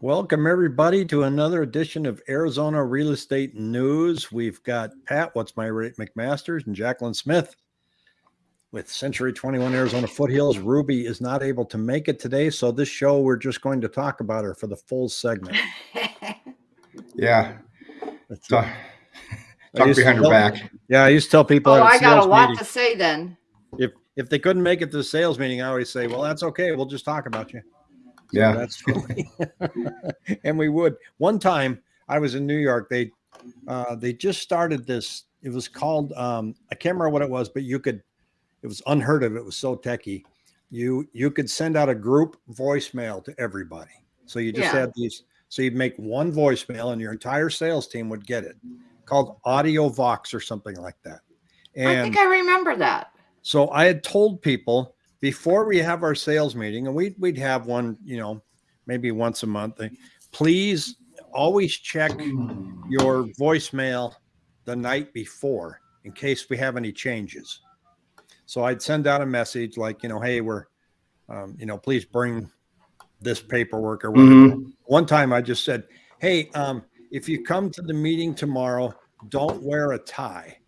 Welcome, everybody, to another edition of Arizona Real Estate News. We've got Pat, what's my rate, McMasters, and Jacqueline Smith with Century 21 Arizona Foothills. Ruby is not able to make it today, so this show we're just going to talk about her for the full segment. yeah. That's Talk, talk behind her tell- back. Yeah, I used to tell people Oh, at a I got a lot meeting, to say then. if if they couldn't make it to the sales meeting, I always say, "Well, that's okay. We'll just talk about you." So Yeah. that's and we would. One time I was in New York. They uh, they just started this. It was called um, I can't remember what it was, but you could. It was unheard of. It was so techie. You you could send out a group voicemail to everybody. So you just Yeah. had these. So you'd make one voicemail, and your entire sales team would get it. Called Audio Vox or something like that. I And think I remember that. so I had told people before we have our sales meeting, and we'd we'd have one, you know, maybe once a month. eh, Please always check your voicemail the night before in case we have any changes. So I'd send out a message like, you know, hey, we're, um, you know, please bring this paperwork or whatever. Mhm. One time I just said, hey, um, if you come to the meeting tomorrow, don't wear a tie.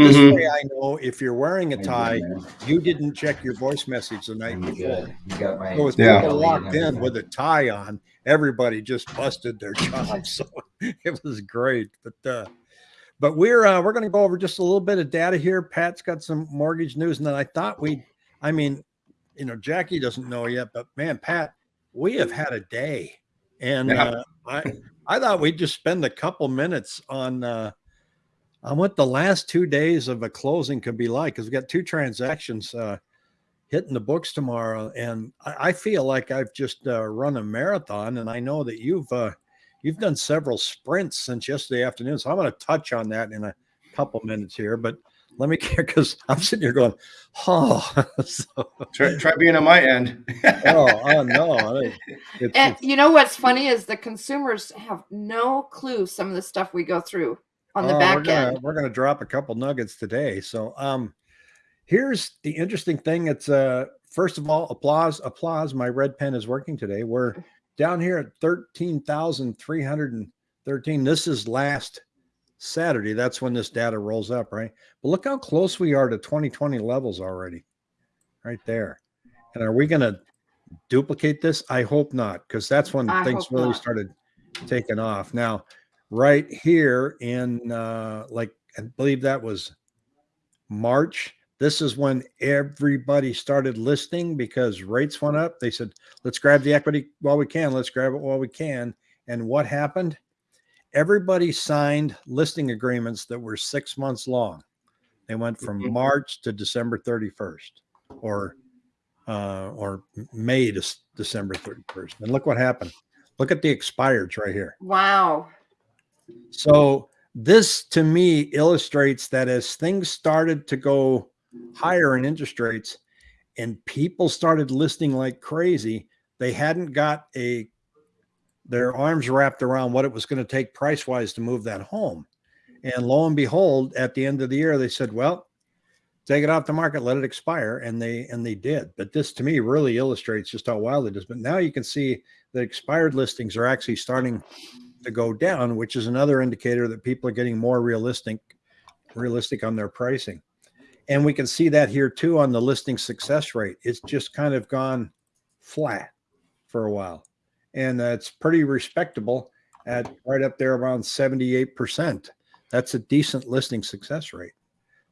This Mhm. way I know if you're wearing a tie, you didn't check your voice message the night before. You got my So with Yeah. people locked in with a tie on, everybody just busted their chops. So it was great. But uh but we're uh we're gonna go over just a little bit of data here. Pat's got some mortgage news, and then I thought we I mean, you know, Jackie doesn't know yet, but man, Pat, we have had a day. And Yeah. uh I I thought we'd just spend a couple minutes on uh on what the last two days of a closing could be like because we've got two transactions uh hitting the books tomorrow and i, I feel like i've just uh, run a marathon and i know that you've uh you've done several sprints since yesterday afternoon so i'm going to touch on that in a couple minutes here but let me care because i'm sitting here going oh so, Try, try being on my end. oh, oh no I- it's, And it's- you know what's funny is the consumers have no clue some of the stuff we go through on the Oh, back we're gonna, end. We're going to drop a couple nuggets today. So, um, here's the interesting thing. It's uh, first of all, applause, applause. My red pen is working today. We're down here at thirteen thousand three hundred and thirteen. This is last Saturday. That's when this data rolls up, right? But look how close we are to 2020 levels already, right there. And are we going to duplicate this? I hope not, because that's when I things really not. started taking off. Now, right here in uh like I believe that was March. This is when everybody started listing because rates went up. They said, let's grab the equity while we can. Let's grab it while we can. And what happened? Everybody signed listing agreements that were six months long. They went from Mhm. March to December 31st or uh, or May to December 31st. And look what happened. Look at the expireds right here. Wow. So this to me illustrates that as things started to go higher in interest rates and people started listing like crazy, they hadn't got a their arms wrapped around what it was going to take price wise to move that home. And lo and behold, at the end of the year, they said, well, take it off the market, let it expire. And they and they did. But this to me really illustrates just how wild it is. But now you can see that expired listings are actually starting to go down, which is another indicator that people are getting more realistic, realistic on their pricing. And we can see that here too on the listing success rate. It's just kind of gone flat for a while. And that's pretty respectable at right up there around 78%. That's a decent listing success rate.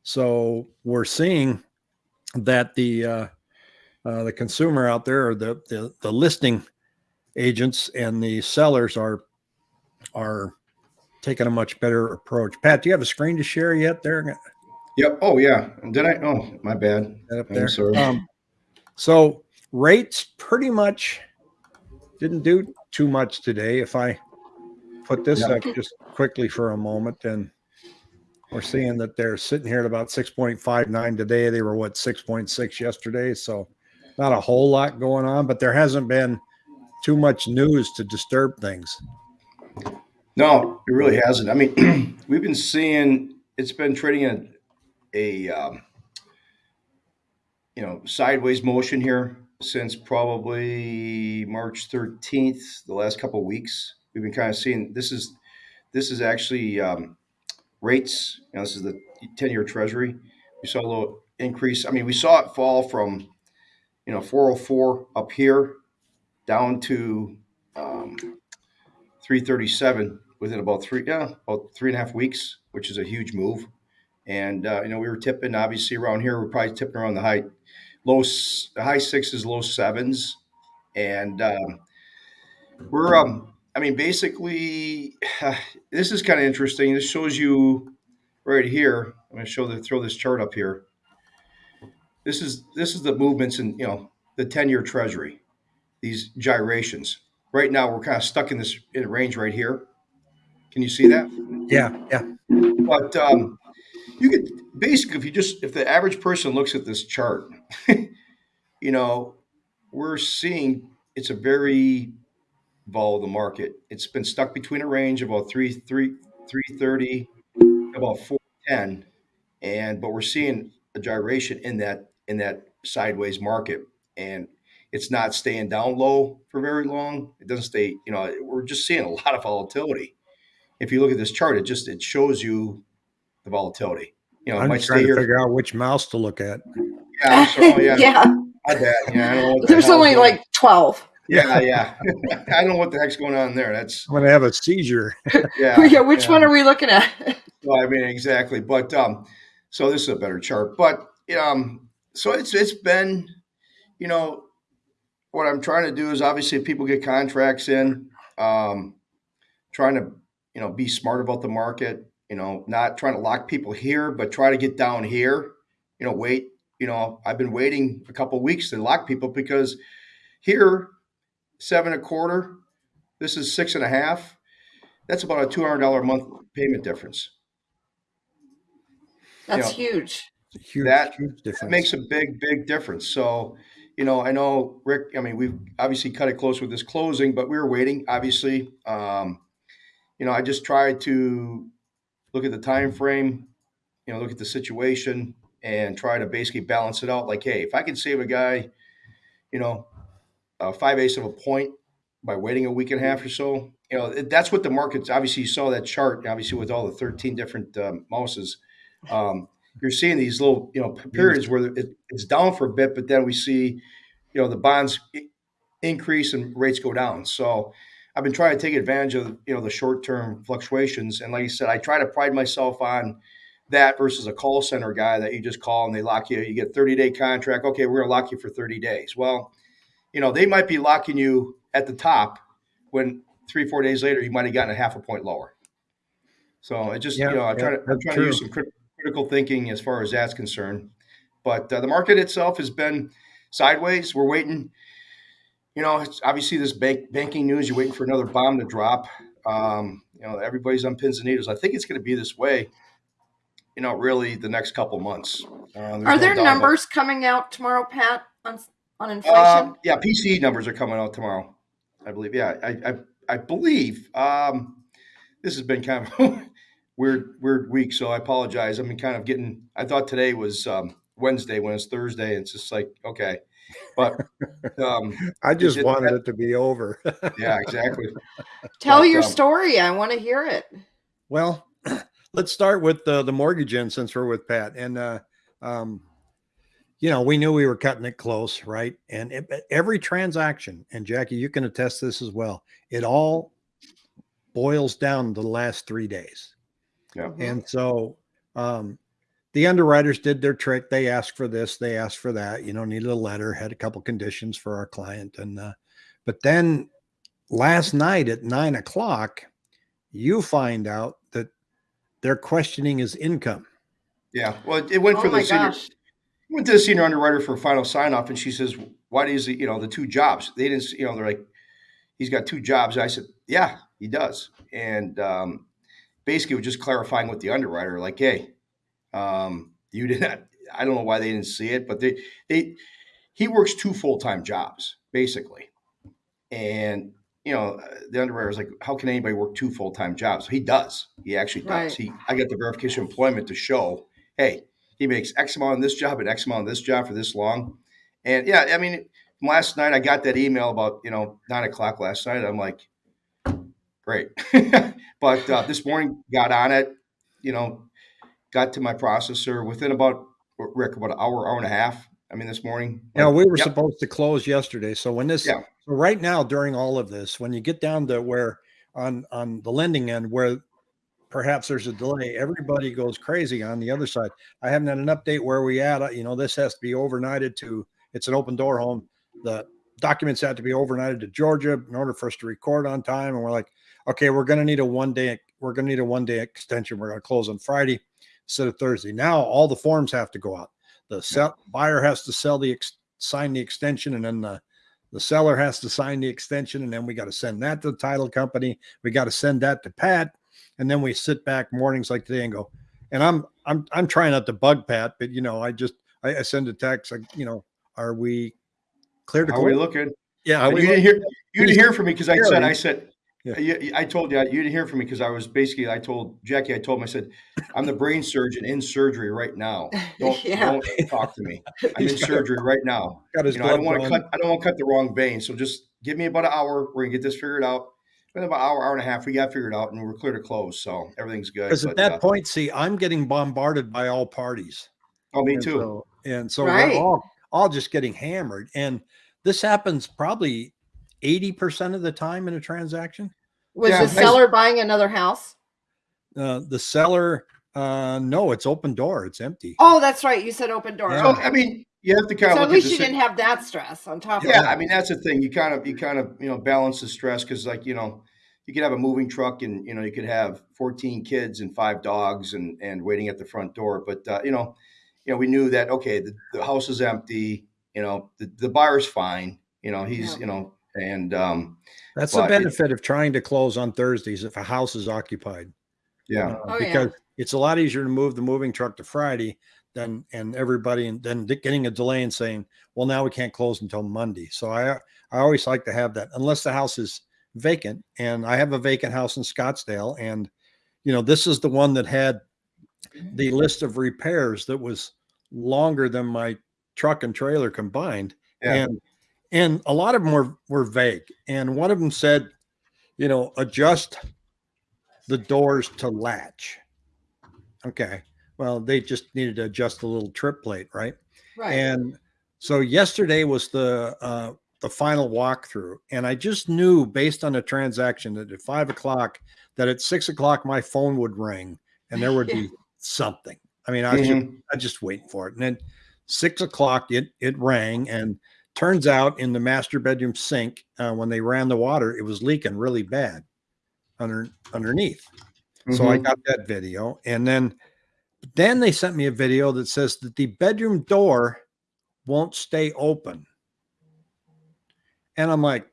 So we're seeing that the uh, uh, the consumer out there or the, the the listing agents and the sellers are are taking a much better approach. Pat, do you have a screen to share yet there? Yep. Oh yeah. Did I? Oh, my bad. Up there. Um, so rates pretty much didn't do too much today. If I put this Yeah. up just quickly for a moment, and we're seeing that they're sitting here at about 6.59 today. They were what 6.6 yesterday. So not a whole lot going on, but there hasn't been too much news to disturb things. No, it really hasn't. I mean, we've been seeing it's been trading in a, um, you know sideways motion here since probably March 13th, the last couple of weeks. We've been kind of seeing this is this is actually um, rates. You know, this is the 10 year treasury. We saw a little increase. I mean, we saw it fall from, you know, 404 up here down to um, 337 within about three, yeah, about three and a half weeks, which is a huge move. And, uh, you know, we were tipping obviously around here, we're probably tipping around the high, low, high sixes, low sevens. And um, we're, um, I mean, basically, this is kind of interesting. This shows you right here. I'm going to show the throw this chart up here. This is this is the movements in you know the 10 year treasury, these gyrations. Right now we're kind of stuck in this in a range right here. Can you see that? Yeah, yeah. But um, you could basically, if you just if the average person looks at this chart, you know, we're seeing it's a very volatile market. It's been stuck between a range of about three three three thirty, about four ten, and but we're seeing a gyration in that in that sideways market, and it's not staying down low for very long. It doesn't stay. You know, we're just seeing a lot of volatility. If you look at this chart, it just it shows you the volatility. You know, it I'm might just stay trying to here. figure out which mouse to look at. Yeah, I'm sorry. Yeah, yeah. my bad. Yeah, I don't know what There's hell's only going- like 12. Yeah, yeah. I don't know what the heck's going on there. That's when I'm gonna have a seizure. yeah. Yeah, which yeah. one are we looking at? Well, I mean, exactly. But um, so this is a better chart. But um, so it's it's been, you know, what I'm trying to do is obviously if people get contracts in, um, trying to you know be smart about the market. You know, not trying to lock people here, but try to get down here. You know, wait. You know, I've been waiting a couple weeks to lock people because here, seven and a quarter. This is six and a half. That's about a two hundred dollar a month payment difference. That's Yeah. huge. Huge, That- huge difference. That makes a big, big difference. So, you know, I know Rick. I mean, we've obviously cut it close with this closing, but we were waiting. Obviously, um, you know, I just tried to look at the time frame, you know, look at the situation, and try to basically balance it out. Like, hey, if I can save a guy, you know, five eighths of a point by waiting a week and a half or so, you know, that's what the market's. Obviously, you saw that chart. Obviously, with all the thirteen different um, mouses. Um, you're seeing these little, you know, periods where it, it's down for a bit, but then we see, you know, the bonds increase and rates go down. So I've been trying to take advantage of, you know, the short term fluctuations. And like I said, I try to pride myself on that versus a call center guy that you just call and they lock you. You get 30 day contract. Okay, we're going to lock you for 30 days. Well, you know, they might be locking you at the top when three, four days later, you might have gotten a half a point lower. So it just, Yeah, you know, I try yeah, to, I'm trying to use some critical thinking as far as that's concerned. But uh, the market itself has been sideways. We're waiting. You know, it's obviously this bank, banking news. You're waiting for another bomb to drop. Um, you know, everybody's on pins and needles. I think it's going to be this way. You know, really, the next couple months. Uh, Are no there about- numbers coming out tomorrow, Pat, on on inflation? Um, yeah, PCE numbers are coming out tomorrow. I believe. Yeah, I I, I believe. Um, this has been kind of weird weird week, so I apologize. I've been kind of getting. I thought today was um, Wednesday when it's Thursday. And it's just like okay, but um, I just it- wanted it to be over. yeah, exactly. Tell but, your um, story. I want to hear it. Well, let's start with the the mortgage end since we're with Pat. And uh, um, you know, we knew we were cutting it close, right? And it, every transaction, and Jackie, you can attest this as well. It all boils down to the last three days. Yeah. Mhm. And so um, the underwriters did their trick. They asked for this, they asked for that. You know, needed a letter, had a couple conditions for our client, and uh, but then last night at nine o'clock, you find out that they're questioning his income. Yeah. Well, it went Oh for the senior. gosh. went to the senior underwriter for final sign off, and she says, "Why does he? You know, the two jobs? They didn't. You know, they're like, he's got two jobs." I said, "Yeah, he does." And um, basically, we're just clarifying with the underwriter, like, "Hey, um, you did not. I don't know why they didn't see it, but they they he works two full time jobs basically, and." You know, the underwriter is like, "How can anybody work two full time jobs?" He does. He actually does. Right. He, I got the verification employment to show, hey, he makes X amount on this job and X amount on this job for this long. And yeah, I mean, last night I got that email about you know nine o'clock last night. I'm like, great. but uh, this morning got on it. You know, got to my processor within about Rick about an hour, hour and a half. I mean, this morning. Yeah, like, we were yep, supposed to close yesterday. So when this, Yeah. so right now during all of this, when you get down to where on on the lending end where perhaps there's a delay, everybody goes crazy on the other side. I haven't had an update where we at. Uh, You know, this has to be overnighted to. It's an Opendoor home. The documents have to be overnighted to Georgia in order for us to record on time. And we're like, okay, we're going to need a one day. We're going to need a one day extension. We're going to close on Friday instead of Thursday. Now all the forms have to go out. The sell, buyer has to sell the ex, sign the extension, and then the the seller has to sign the extension, and then we got to send that to the title company. We got to send that to Pat, and then we sit back mornings like today and go. And I'm I'm I'm trying not to bug Pat, but you know I just I, I send a text like you know are we clear to are we looking? Yeah, you didn't hear you didn't hear from me because I said I said Yeah. I told you you didn't hear from me because I was basically I told Jackie I told him I said I'm the brain surgeon in surgery right now. Don't Yeah. don't talk to me. I'm in He's surgery right now. got his You know I don't want to cut I don't want to cut the wrong vein. So just give me about an hour. We're gonna get this figured out. In about an hour, hour and a half, we got figured out and we're clear to close. So everything's good. Because at that uh, point, see, I'm getting bombarded by all parties. oh, me and too. So, and so Right. we're all all just getting hammered. And this happens probably 80% of the time in a transaction. Was Yeah, the I- seller buying another house? Uh, the seller, uh, no, it's Opendoor, it's empty. Oh, that's right. You said Opendoor. Yeah. So I mean, you have to kind So of at look least you the didn't have that stress on top Yeah, of it. Yeah, I mean that's the thing. You kind of you kind of you know balance the stress because like you know you could have a moving truck and you know you could have 14 kids and five dogs and and waiting at the front door. But uh, you know you know we knew that okay the, the house is empty. You know the, the buyer's fine. You know he's Yeah. you know and um That's the but it- benefit of trying to close on Thursdays if a house is occupied. yeah uh, Oh, yeah. because it's a lot easier to move the moving truck to Friday than and everybody and then getting a delay and saying, well, now we can't close until Monday. So I I always like to have that unless the house is vacant. And I have a vacant house in Scottsdale, and you know this is the one that had the list of repairs that was longer than my truck and trailer combined. Yeah. And and a lot of them were were vague. And one of them said, you know, adjust the doors to latch. Okay. Well, they just needed to adjust a little trip plate, right? right. And so yesterday was the uh, the final walkthrough, and I just knew based on the transaction that at five o'clock, that at six o'clock my phone would ring and there would Yeah. be something. I mean, I was just, Mhm. I just waiting for it, and then six o'clock it it rang, and turns out in the master bedroom sink uh, when they ran the water, it was leaking really bad under underneath. So I Mhm. got that video, and then then they sent me a video that says that the bedroom door won't stay open. And I'm like,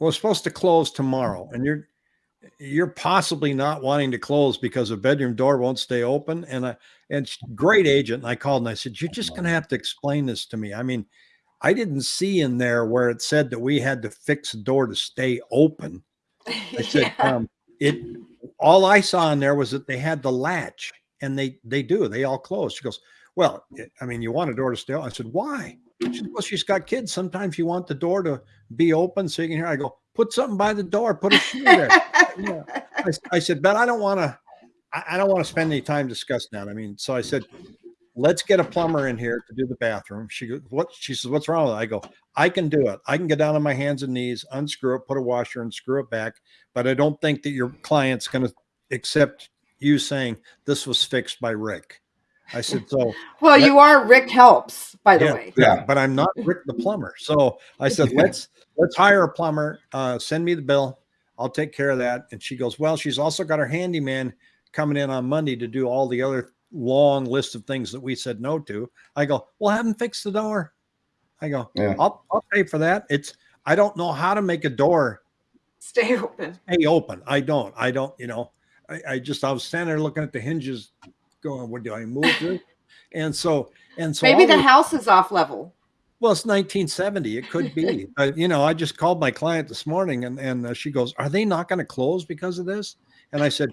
well, it's supposed to close tomorrow, and you're you're possibly not wanting to close because a bedroom door won't stay open. And I and great agent, and I called and I said, You're just gonna have to explain this to me. I mean, I didn't see in there where it said that we had to fix the door to stay open. I said, Yeah. um, it all I saw in there was that they had the latch and they they do, they all close. She goes, Well, I mean, you want a door to stay open. I said, Why? She said, Well, she's got kids. Sometimes you want the door to be open so you can hear. I go, put something by the door, put a shoe there. Yeah. I, I said, but I don't want to, I, I don't want to spend any time discussing that. I mean, so I said, let's get a plumber in here to do the bathroom. She goes, what? She says, what's wrong with it? I go, I can do it. I can get down on my hands and knees, unscrew it, put a washer and screw it back. But I don't think that your client's going to accept you saying this was fixed by Rick. I said, so well, you are Rick Helps, by the yeah, way. yeah, Yeah. but I'm not Rick the plumber. So I said, let's let's hire a plumber. Uh, send me the bill. I'll take care of that. And she goes, well, she's also got her handyman coming in on Monday to do all the other long list of things that we said no to. I go, well, have him fix the door. I go, Yeah. I'll I'll pay for that. It's I don't know how to make a door Stay open. stay open. I don't. I don't. You know, I, I just I was standing there looking at the hinges, going, what do I move this? And so and so Maybe the those- house is off level. Well, it's 1970. It could be. but, you know, I just called my client this morning and, and uh, she goes, Are they not going to close because of this? And I said,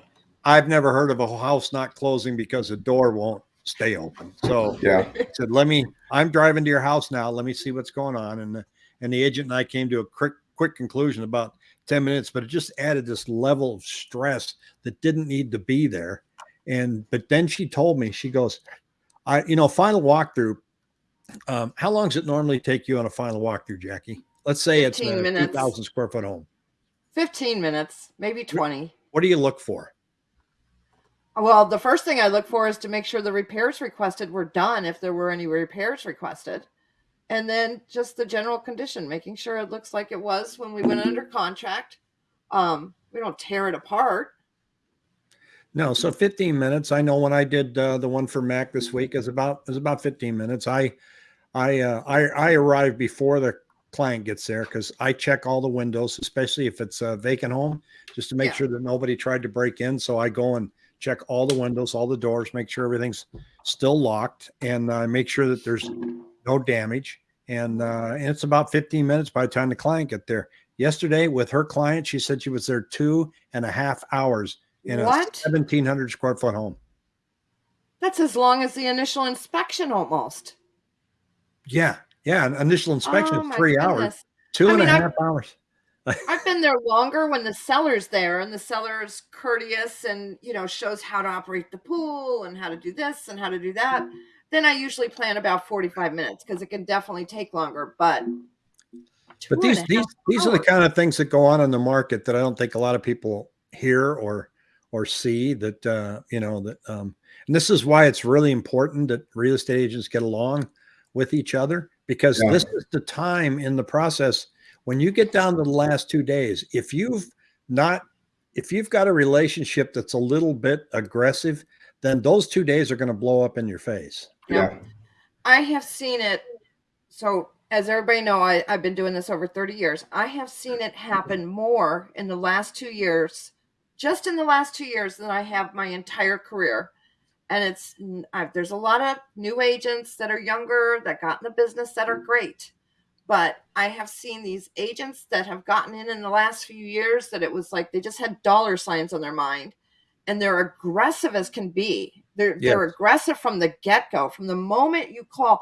I've never heard of a house not closing because a door won't stay open. So Yeah. I said, let me, I'm driving to your house now. Let me see what's going on. And, the- and the agent and I came to a quick, quick conclusion about 10 minutes, but it just added this level of stress that didn't need to be there. And, but then she told me, she goes, I, you know, final walkthrough. Um, how long does it normally take you on a final walkthrough, Jackie? Let's say it's 15 a minutes. 2000 square foot home. 15 minutes, maybe 20. What do you look for? Well, the first thing I look for is to make sure the repairs requested were done if there were any repairs requested. And then just the general condition, making sure it looks like it was when we went under contract. Um, we don't tear it apart. No, so 15 minutes. I know when I did uh, the one for Mac this week is about is about 15 minutes. I I uh, I I arrive before the client gets there because I check all the windows, especially if it's a vacant home, just to make Yeah. sure that nobody tried to break in. So I go and check all the windows, all the doors, make sure everything's still locked, and uh, make sure that there's no damage. And uh, and it's about 15 minutes by the time the client get there. Yesterday with her client, she said she was there two and a half hours in What? a 1700 square foot home. That's as long as the initial inspection almost. Yeah. Yeah. An initial inspection Oh, three hours, goodness. two I and a mean, I- half hours. I've been there longer when the seller's there and the seller's courteous and you know shows how to operate the pool and how to do this and how to do that. Then I usually plan about 45 minutes because it can definitely take longer. But But these these half these are the kind of things that go on in the market that I don't think a lot of people hear or or see that uh, you know that um, and this is why it's really important that real estate agents get along with each other because Yeah. this is the time in the process when you get down to the last two days if you've not if you've got a relationship that's a little bit aggressive then those two days are going to blow up in your face Yeah. I have seen it. So, as everybody know, I, I've been doing this over 30 years. I have seen it happen more in the last two years, just in the last two years, than I have my entire career. And it's I've, there's a lot of new agents that are younger that got in the business that are great, but I have seen these agents that have gotten in in the last few years that it was like they just had dollar signs on their mind, and they're aggressive as can be. They're they're aggressive from the get go, from the moment you call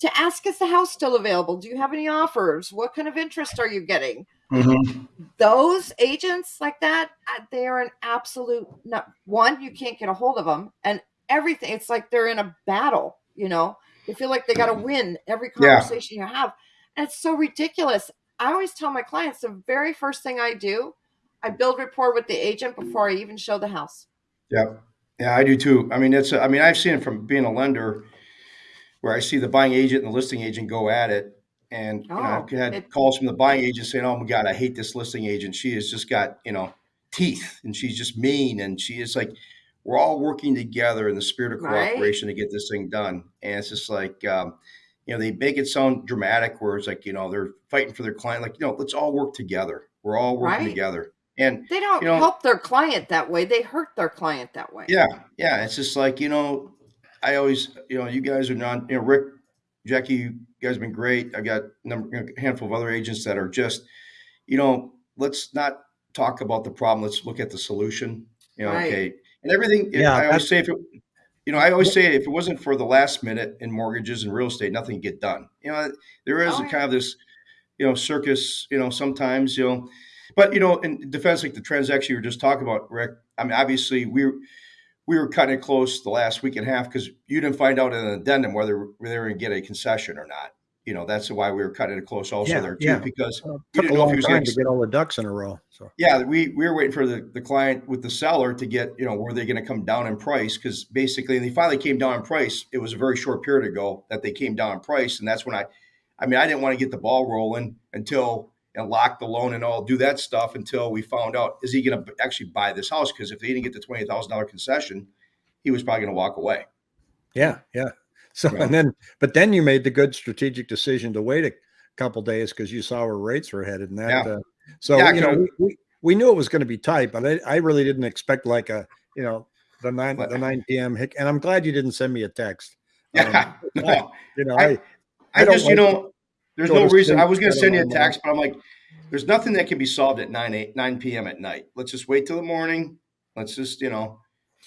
to ask is the house still available? Do you have any offers? What kind of interest are you getting? Mhm. Those agents like that, uh, they are an absolute no, one. You can't get a hold of them, and everything. It's like they're in a battle. You know, they feel like they got to win every Yeah. conversation you have, it's so ridiculous. I always tell my clients the very first thing I do, I build rapport with the agent before I even show the house. Yep. Yeah, I do too. I mean, it's, I mean, I've seen it from being a lender where I see the buying agent and the listing agent go at it. And, you know, I've Oh, had it- calls from the buying agent saying, oh my God, I hate this listing agent. She has just got, you know, teeth and she's just mean. And she is like, we're all working together in the spirit of Right. cooperation to get this thing done. And it's just like, um, you know, they make it sound dramatic where it's like, you know, they're fighting for their client. Like, you know, let's all work together. We're all working Right. together. And They don't You know- help their client that way. They hurt their client that way. Yeah, yeah. It's just like, you know, I always, you know, you guys are not, you know, Rick, Jackie, you guys have been great. I got a number, a handful of other agents that are just, you know, let's not talk about the problem. Let's look at the solution. You know, Right. okay. And everything, Yeah, I that's- always say if it, you know, I always say if it wasn't for the last minute in mortgages and real estate, nothing get done. You know, there is a kind of this, you know, circus, you know, sometimes, you know, but you know, in defense, like the transaction you were just talking about, Rick, I mean, obviously we were, we were cutting it close the last week and a half because you didn't find out in an addendum whether they were going to get a concession or not. You know, that's why we were cutting it close also Yeah, there too, yeah. because we didn't know if he was going to get all the ducks in a row so yeah, we, we were waiting for the, the client with the seller to get, you know, were they going to come down in price? Because basically, and they finally came down in price. It was a very short period ago that they came down in price. And that's when I, I mean, I didn't want to get the ball rolling until and lock the loan and all do that stuff until we found out is he going to actually buy this house? Because if they didn't get the $20,000 concession, he was probably going to walk away. Yeah, yeah. So Yeah. and then, but then you made the good strategic decision to wait a couple days because you saw where rates were headed, and that. Yeah. Uh, so Yeah, you know, we, we we knew it was going to be tight, but I, I really didn't expect like a you know the nine But- the nine p.m. hick. And I'm glad you didn't send me a text. Yeah. no. You know, I- I, I, I just, you know, there's no reason. I was going to send you a text, but I'm like, there's nothing that can be solved at 9, 8, 9 p.m. at night. Let's just wait till the morning. Let's just, you know,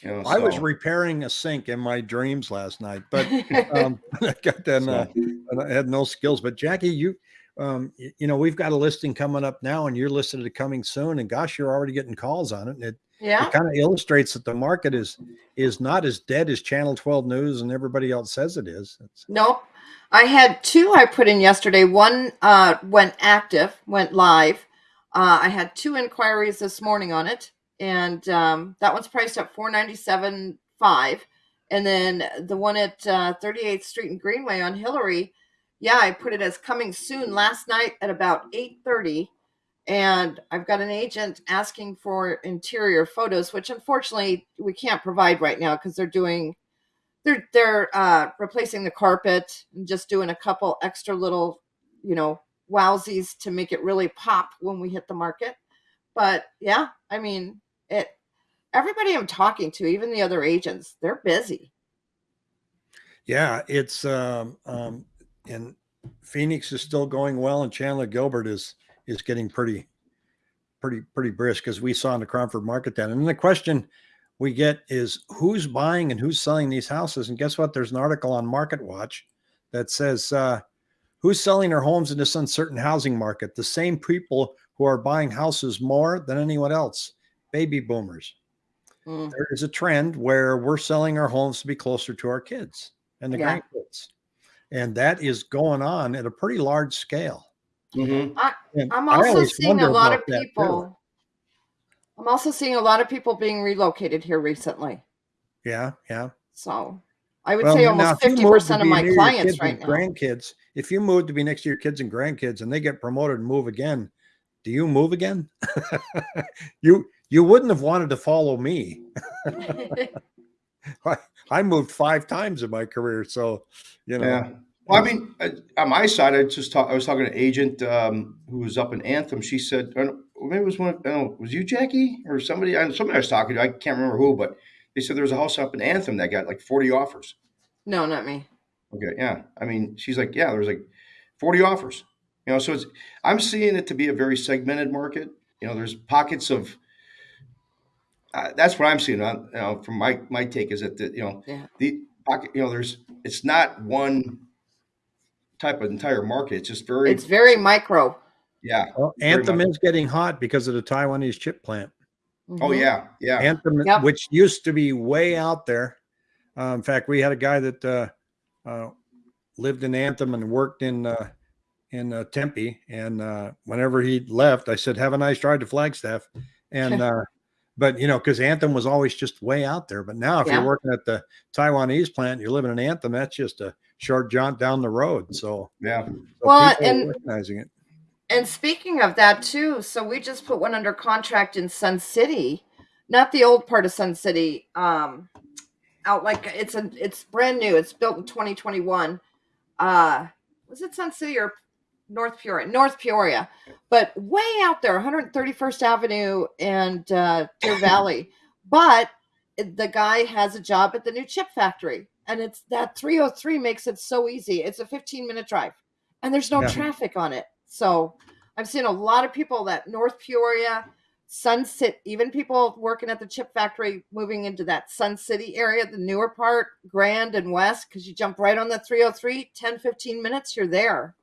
You know, I was repairing a sink in my dreams last night, but um, I got that. so- Uh, and I had no skills. But Jackie, you, um, you know, we've got a listing coming up now, and you're listed to coming soon. And gosh, you're already getting calls on it. And it, yeah. it kind of illustrates that the market is is not as dead as Channel 12 News and everybody else says it is. It's, Nope. I had two I put in yesterday. One uh, went active, went live. Uh, I had two inquiries this morning on it, and um, that one's priced at four ninety seven five. And then the one at uh, 38th Street and Greenway on Hillary, yeah, I put it as coming soon last night at about eight thirty. And I've got an agent asking for interior photos, which unfortunately we can't provide right now because they're doing they're they're uh, replacing the carpet and just doing a couple extra little, you know, wowsies to make it really pop when we hit the market. But yeah, I mean, it. Everybody I'm talking to, even the other agents, they're busy. yeah, it's um, um, and Phoenix is still going well, and Chandler Gilbert is is getting pretty, pretty, pretty brisk as we saw in the Cromford market then. And the question we get is who's buying and who's selling these houses? And guess what? There's an article on MarketWatch that says uh, who's selling their homes in this uncertain housing market? The same people who are buying houses more than anyone else, baby boomers. Mm. There is a trend where we're selling our homes to be closer to our kids and the Yeah. grandkids. And that is going on at a pretty large scale. Mhm. And I'm also seeing a lot of people. I'm also seeing a lot of people being relocated here recently. Yeah, yeah. So I would Well, say almost fifty percent of my clients right now. grandkids, if you move to be next to your kids and grandkids and they get promoted and move again, do you move again? you you wouldn't have wanted to follow me. I, I moved five times in my career, so you know. Yeah. Well, I mean, uh, on my side, I just talk, I was talking to an agent um, who was up in Anthem. She said, I don't- maybe it was one. I don't know, was you Jackie or somebody? I- Somebody I was talking to. I can't remember who, but they said there was a house up in Anthem that got like forty offers. no, not me. Okay, yeah. I mean, she's like, yeah, there was like forty offers. You know, so it's I'm seeing it to be a very segmented market. You know, there's pockets of. Uh, that's what I'm seeing. On, you know, from my my take is that the, you know Yeah. the pocket. You know, there's it's not one type of entire market. It's just very It's very micro. yeah. Well, Anthem much. is getting hot because of the Taiwanese chip plant. Oh Mhm. yeah, yeah. Anthem, Yep. which used to be way out there. Uh, in fact, we had a guy that uh, uh, lived in Anthem and worked in uh, in uh, Tempe. And uh, whenever he left, I said, "Have a nice drive to Flagstaff." And uh, but you know, because Anthem was always just way out there. But now, if Yeah. you're working at the Taiwanese plant, you're living in Anthem. That's just a short jaunt down the road. So, yeah. so Well, and- recognizing it. And speaking of that too, so we just put one under contract in Sun City, not the old part of Sun City. Um, out like it's a it's brand new. It's built in 2021. Uh, was it Sun City or North Peoria? North Peoria, but way out there, 131st Avenue and uh, Deer Valley. But the guy has a job at the new chip factory, and it's that 303 makes it so easy. It's a 15 minute drive, and there's no Yeah. traffic on it. So I've seen a lot of people that North Peoria, Sunset, even people working at the chip factory moving into that Sun City area, the newer part, Grand and West, because you jump right on the 303, 10, 15 minutes, you're there.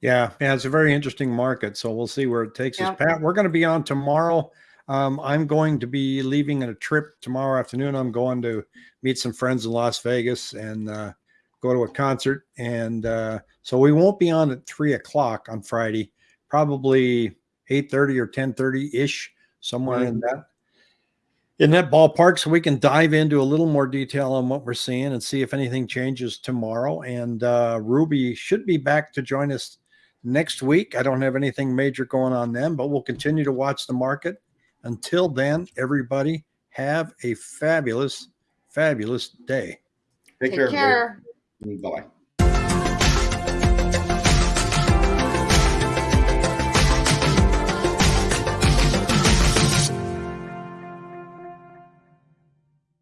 Yeah, yeah, it's a very interesting market. So we'll see where it takes Yeah. us. Pat, we're going to be on tomorrow. Um, I'm going to be leaving on a trip tomorrow afternoon. I'm going to meet some friends in Las Vegas and uh, go to a concert. And uh, so we won't be on at three o'clock on Friday, probably 8:30 or 10:30 ish, somewhere in that in that ballpark so we can dive into a little more detail on what we're seeing and see if anything changes tomorrow and uh, ruby should be back to join us next week i don't have anything major going on then but we'll continue to watch the market until then everybody have a fabulous fabulous day Take, Take care. care. Bye bye.